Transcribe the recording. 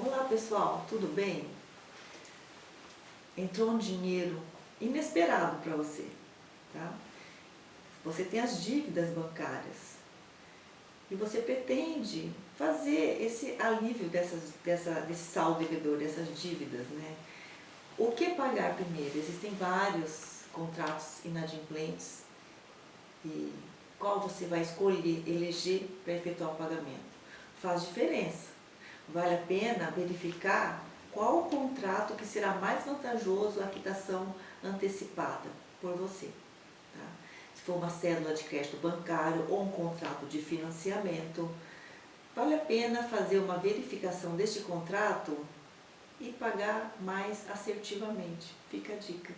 Olá pessoal, tudo bem? Entrou um dinheiro inesperado para você, tá? Você tem as dívidas bancárias e você pretende fazer esse alívio dessas, dessa, desse saldo devedor, dessas dívidas, né? O que pagar primeiro? Existem vários contratos inadimplentes e qual você vai escolher, eleger para efetuar o pagamento? Faz diferença vale a pena verificar qual o contrato que será mais vantajoso a quitação antecipada por você. Tá? Se for uma cédula de crédito bancário ou um contrato de financiamento, vale a pena fazer uma verificação deste contrato e pagar mais assertivamente. Fica a dica.